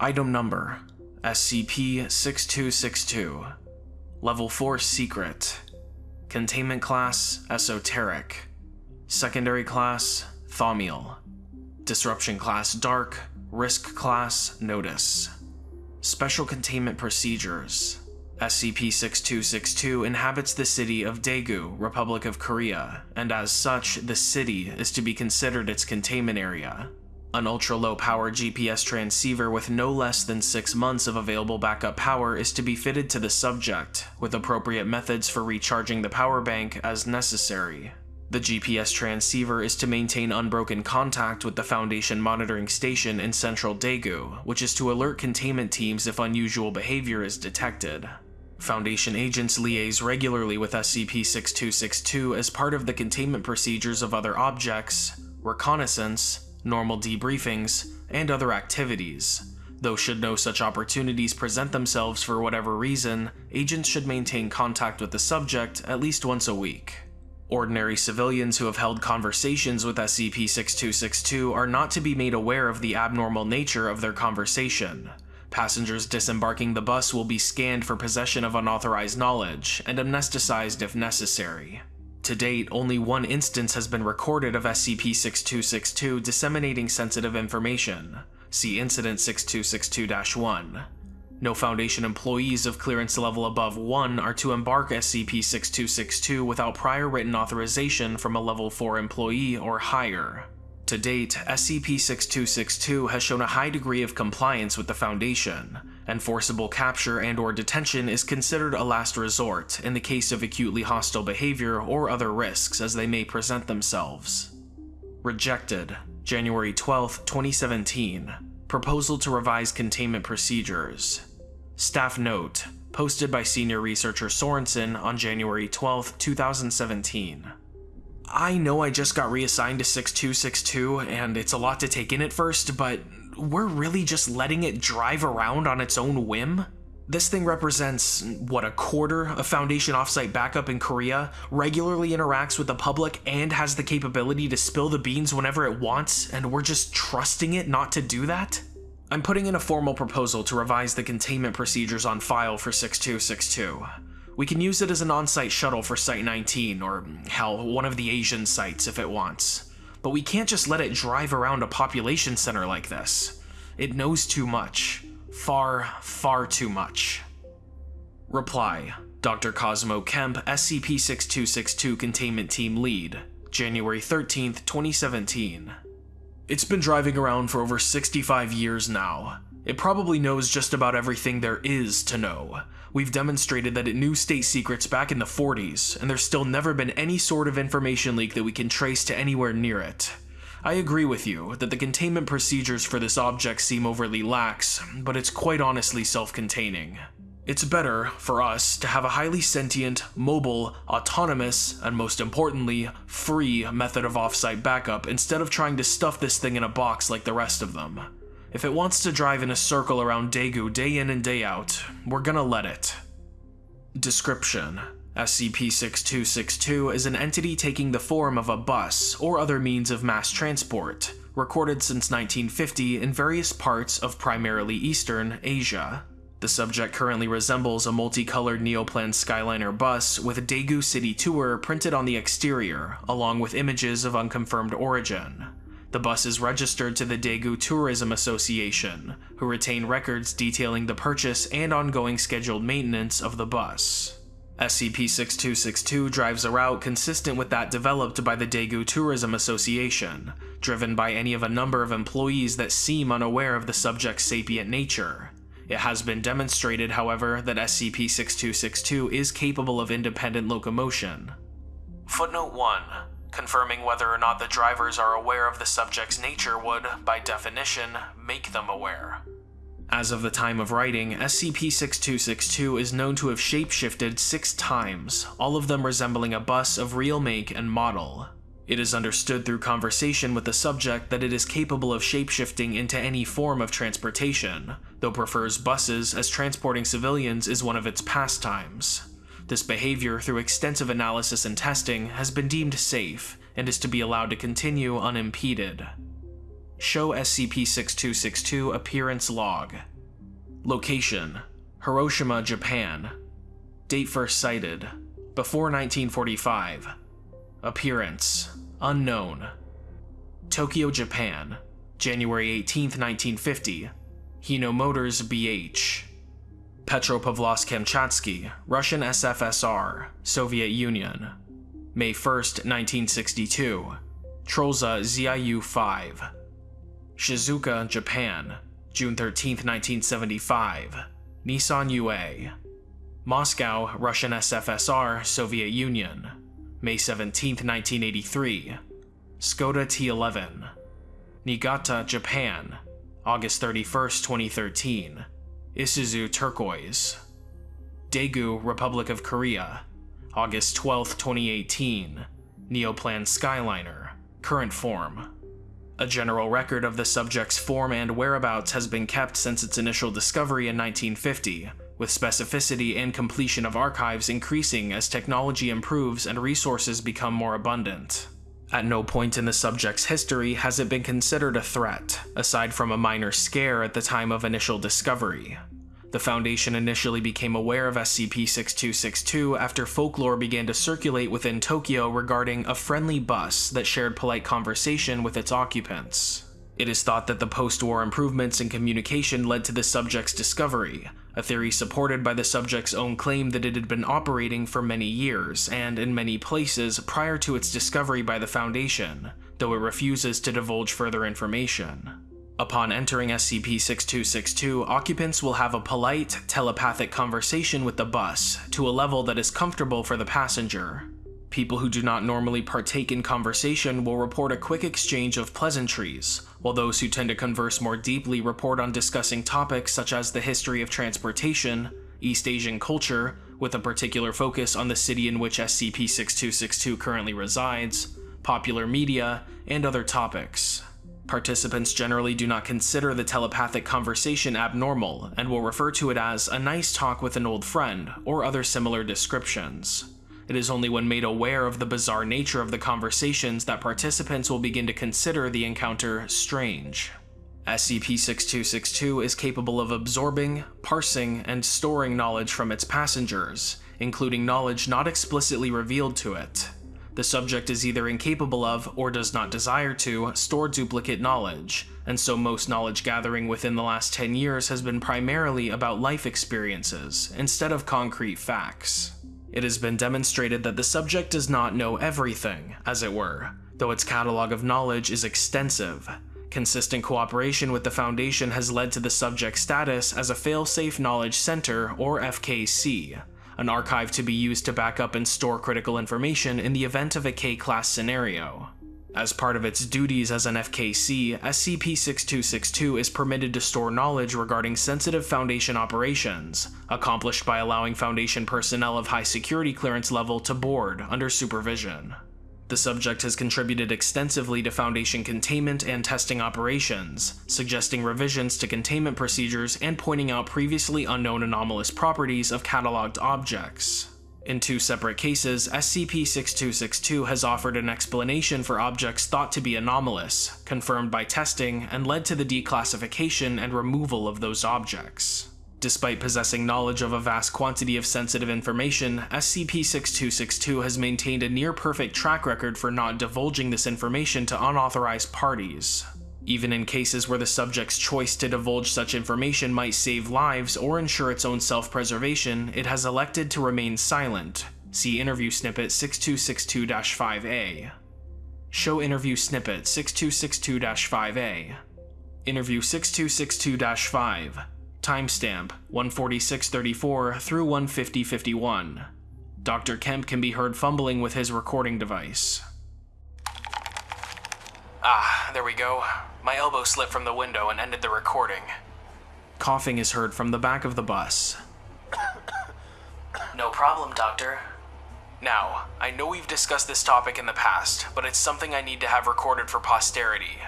Item Number SCP-6262 Level 4 Secret. Containment Class Esoteric. Secondary Class Thaumiel. Disruption Class Dark. Risk Class Notice. Special Containment Procedures. SCP-6262 inhabits the city of Daegu, Republic of Korea, and as such, the city is to be considered its containment area. An ultra-low power GPS transceiver with no less than 6 months of available backup power is to be fitted to the subject, with appropriate methods for recharging the power bank as necessary. The GPS transceiver is to maintain unbroken contact with the Foundation monitoring station in central Daegu, which is to alert containment teams if unusual behavior is detected. Foundation agents liaise regularly with SCP-6262 as part of the containment procedures of other objects, reconnaissance, normal debriefings, and other activities. Though should no such opportunities present themselves for whatever reason, agents should maintain contact with the subject at least once a week. Ordinary civilians who have held conversations with SCP-6262 are not to be made aware of the abnormal nature of their conversation. Passengers disembarking the bus will be scanned for possession of unauthorized knowledge and amnesticized if necessary. To date, only one instance has been recorded of SCP-6262 disseminating sensitive information. See Incident 6262-1. No Foundation employees of clearance level above 1 are to embark SCP-6262 without prior written authorization from a level 4 employee or higher. To date, SCP-6262 has shown a high degree of compliance with the Foundation, and forcible capture and or detention is considered a last resort in the case of acutely hostile behavior or other risks as they may present themselves. Rejected, January 12, 2017. Proposal to revise containment procedures. Staff note, posted by senior researcher Sorensen on January 12, 2017. I know I just got reassigned to 6262 and it's a lot to take in at first, but we're really just letting it drive around on its own whim? This thing represents, what, a quarter of Foundation offsite backup in Korea, regularly interacts with the public, and has the capability to spill the beans whenever it wants, and we're just trusting it not to do that? I'm putting in a formal proposal to revise the containment procedures on file for 6262. We can use it as an on-site shuttle for Site-19, or hell, one of the Asian sites if it wants. But we can't just let it drive around a population center like this. It knows too much. Far, far too much. Reply, Dr. Cosmo Kemp, SCP-6262 Containment Team Lead, January 13th, 2017. It's been driving around for over 65 years now. It probably knows just about everything there is to know. We've demonstrated that it knew state secrets back in the 40s, and there's still never been any sort of information leak that we can trace to anywhere near it. I agree with you that the containment procedures for this object seem overly lax, but it's quite honestly self-containing. It's better, for us, to have a highly sentient, mobile, autonomous, and most importantly, free method of offsite backup instead of trying to stuff this thing in a box like the rest of them. If it wants to drive in a circle around Daegu day in and day out, we're gonna let it. Description SCP-6262 is an entity taking the form of a bus or other means of mass transport, recorded since 1950 in various parts of primarily Eastern Asia. The subject currently resembles a multicolored Neoplan Skyliner bus with Daegu City Tour printed on the exterior, along with images of unconfirmed origin. The bus is registered to the Daegu Tourism Association, who retain records detailing the purchase and ongoing scheduled maintenance of the bus. SCP-6262 drives a route consistent with that developed by the Daegu Tourism Association, driven by any of a number of employees that seem unaware of the subject's sapient nature. It has been demonstrated, however, that SCP-6262 is capable of independent locomotion. Footnote 1. Confirming whether or not the drivers are aware of the subject's nature would, by definition, make them aware. As of the time of writing, SCP-6262 is known to have shapeshifted six times, all of them resembling a bus of real make and model. It is understood through conversation with the subject that it is capable of shapeshifting into any form of transportation, though prefers buses as transporting civilians is one of its pastimes. This behavior, through extensive analysis and testing, has been deemed safe, and is to be allowed to continue unimpeded. Show SCP-6262 Appearance Log. Location Hiroshima, Japan. Date first sighted Before 1945 Appearance Unknown. Tokyo, Japan January 18, 1950 Hino Motors BH Petropavlovsk-Kamchatsky, Russian SFSR, Soviet Union May 1, 1962 Trolza ZIU-5 Shizuoka, Japan, June 13, 1975. Nissan UA. Moscow, Russian SFSR, Soviet Union, May 17, 1983. Skoda T11. Niigata, Japan, August 31, 2013. Isuzu Turquoise. Daegu, Republic of Korea, August 12, 2018. Neoplan Skyliner, current form. A general record of the subject's form and whereabouts has been kept since its initial discovery in 1950, with specificity and completion of archives increasing as technology improves and resources become more abundant. At no point in the subject's history has it been considered a threat, aside from a minor scare at the time of initial discovery. The Foundation initially became aware of SCP-6262 after folklore began to circulate within Tokyo regarding a friendly bus that shared polite conversation with its occupants. It is thought that the post-war improvements in communication led to the subject's discovery, a theory supported by the subject's own claim that it had been operating for many years and in many places prior to its discovery by the Foundation, though it refuses to divulge further information. Upon entering SCP-6262, occupants will have a polite, telepathic conversation with the bus to a level that is comfortable for the passenger. People who do not normally partake in conversation will report a quick exchange of pleasantries, while those who tend to converse more deeply report on discussing topics such as the history of transportation, East Asian culture, with a particular focus on the city in which SCP-6262 currently resides, popular media, and other topics. Participants generally do not consider the telepathic conversation abnormal and will refer to it as a nice talk with an old friend or other similar descriptions. It is only when made aware of the bizarre nature of the conversations that participants will begin to consider the encounter strange. SCP-6262 is capable of absorbing, parsing, and storing knowledge from its passengers, including knowledge not explicitly revealed to it, the subject is either incapable of, or does not desire to, store duplicate knowledge, and so most knowledge gathering within the last 10 years has been primarily about life experiences, instead of concrete facts. It has been demonstrated that the subject does not know everything, as it were, though its catalog of knowledge is extensive. Consistent cooperation with the Foundation has led to the subject's status as a Failsafe Knowledge Center, or FKC, an archive to be used to back up and store critical information in the event of a K-class scenario. As part of its duties as an FKC, SCP-6262 is permitted to store knowledge regarding sensitive Foundation operations, accomplished by allowing Foundation personnel of high security clearance level to board under supervision. The subject has contributed extensively to Foundation containment and testing operations, suggesting revisions to containment procedures and pointing out previously unknown anomalous properties of cataloged objects. In two separate cases, SCP-6262 has offered an explanation for objects thought to be anomalous, confirmed by testing, and led to the declassification and removal of those objects. Despite possessing knowledge of a vast quantity of sensitive information, SCP-6262 has maintained a near-perfect track record for not divulging this information to unauthorized parties. Even in cases where the subject's choice to divulge such information might save lives or ensure its own self-preservation, it has elected to remain silent. See Interview Snippet 6262-5A. Show Interview Snippet 6262-5A. Interview 6262-5 Timestamp 146.34 through 150.51. Dr. Kemp can be heard fumbling with his recording device. Ah, there we go. My elbow slipped from the window and ended the recording. Coughing is heard from the back of the bus. no problem, Doctor. Now, I know we've discussed this topic in the past, but it's something I need to have recorded for posterity.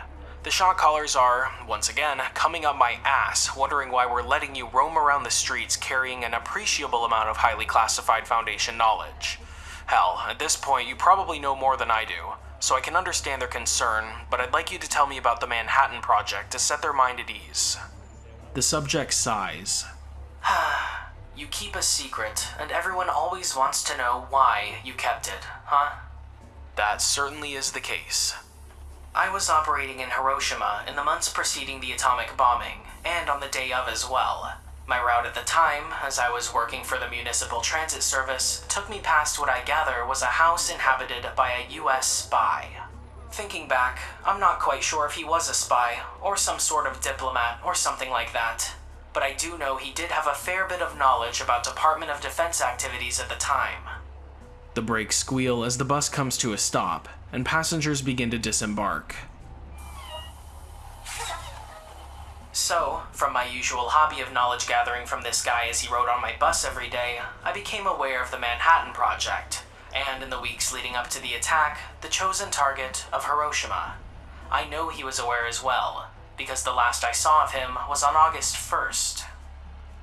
The shot callers are, once again, coming up my ass, wondering why we're letting you roam around the streets carrying an appreciable amount of highly classified Foundation knowledge. Hell, at this point, you probably know more than I do. so I can understand their concern, but I'd like you to tell me about the Manhattan Project to set their mind at ease. The subject sighs. You keep a secret, and everyone always wants to know why you kept it, huh? That certainly is the case. I was operating in Hiroshima in the months preceding the atomic bombing, and on the day of as well. My route at the time, as I was working for the Municipal Transit Service, took me past what I gather was a house inhabited by a US spy. Thinking back, I'm not quite sure if he was a spy, or some sort of diplomat, or something like that. But I do know he did have a fair bit of knowledge about Department of Defense activities at the time. The brakes squeal as the bus comes to a stop, and passengers begin to disembark. So, from my usual hobby of knowledge gathering from this guy as he rode on my bus every day, I became aware of the Manhattan Project, and in the weeks leading up to the attack, the chosen target of Hiroshima. I know he was aware as well, because the last I saw of him was on August 1st.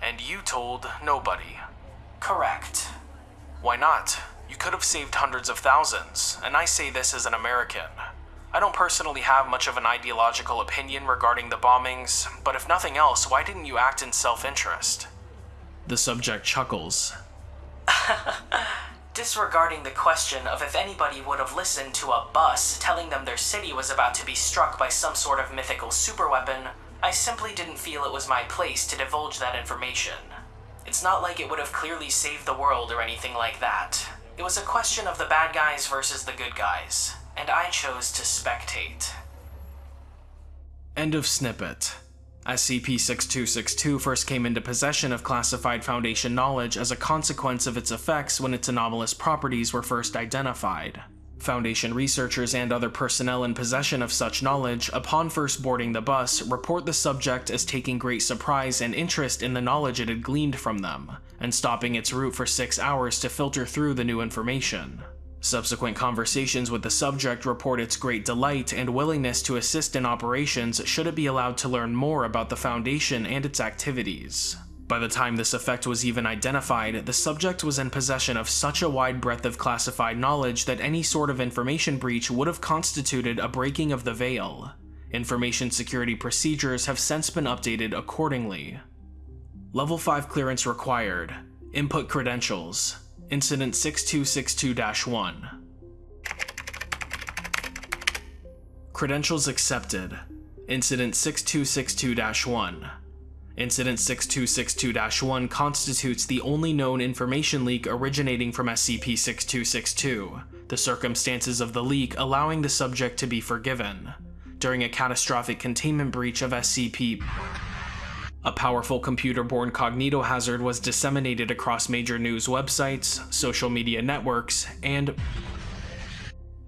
And you told nobody. Correct. Why not? You could have saved hundreds of thousands, and I say this as an American. I don't personally have much of an ideological opinion regarding the bombings, but if nothing else, why didn't you act in self interest? The subject chuckles. Disregarding the question of if anybody would have listened to a bus telling them their city was about to be struck by some sort of mythical superweapon, I simply didn't feel it was my place to divulge that information. It's not like it would have clearly saved the world or anything like that. It was a question of the bad guys versus the good guys and I chose to spectate. End of snippet. SCP-6262 first came into possession of classified Foundation knowledge as a consequence of its effects when its anomalous properties were first identified. Foundation researchers and other personnel in possession of such knowledge, upon first boarding the bus, report the subject as taking great surprise and interest in the knowledge it had gleaned from them, and stopping its route for six hours to filter through the new information. Subsequent conversations with the subject report its great delight and willingness to assist in operations should it be allowed to learn more about the Foundation and its activities. By the time this effect was even identified, the subject was in possession of such a wide breadth of classified knowledge that any sort of information breach would have constituted a breaking of the veil. Information security procedures have since been updated accordingly. Level 5 clearance required. Input credentials. Incident 6262-1. Credentials accepted. Incident 6262-1. Incident 6262-1 constitutes the only known information leak originating from SCP-6262, the circumstances of the leak allowing the subject to be forgiven. During a catastrophic containment breach of SCP a powerful computer-borne cognitohazard was disseminated across major news websites, social media networks, and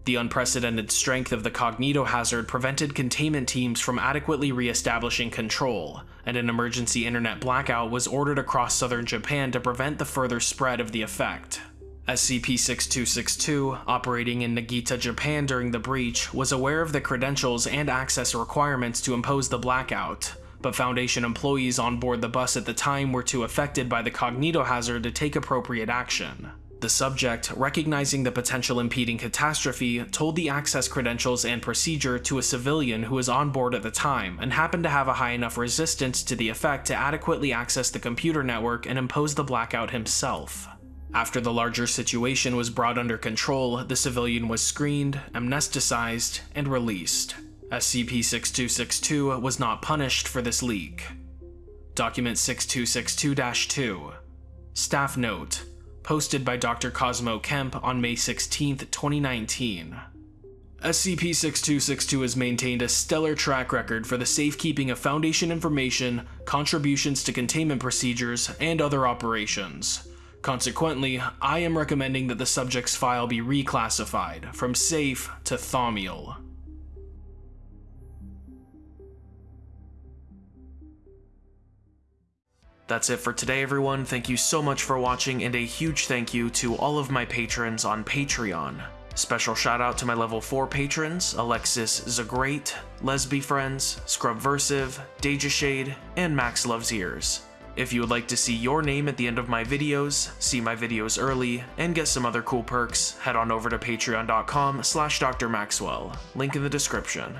the unprecedented strength of the cognitohazard prevented containment teams from adequately re-establishing control, and an emergency internet blackout was ordered across southern Japan to prevent the further spread of the effect. SCP-6262, operating in Niigata, Japan during the breach, was aware of the credentials and access requirements to impose the blackout, but Foundation employees on board the bus at the time were too affected by the cognitohazard to take appropriate action. The subject, recognizing the potential impeding catastrophe, told the access credentials and procedure to a civilian who was on board at the time and happened to have a high enough resistance to the effect to adequately access the computer network and impose the blackout himself. After the larger situation was brought under control, the civilian was screened, amnesticized, and released. SCP-6262 was not punished for this leak. Document 6262-2 Staff Note Posted by Dr. Cosmo Kemp on May 16, 2019 SCP-6262 has maintained a stellar track record for the safekeeping of Foundation information, contributions to containment procedures, and other operations. Consequently, I am recommending that the subject's file be reclassified from safe to Thaumiel. That's it for today, everyone. Thank you so much for watching, and a huge thank you to all of my patrons on Patreon. Special shout out to my level 4 patrons, Alexis Zagrate, Lesby Friends, Scrubversive, Deja Shade, and Max Loves Ears. If you would like to see your name at the end of my videos, see my videos early, and get some other cool perks, head on over to patreon.com slash drmaxwell, link in the description.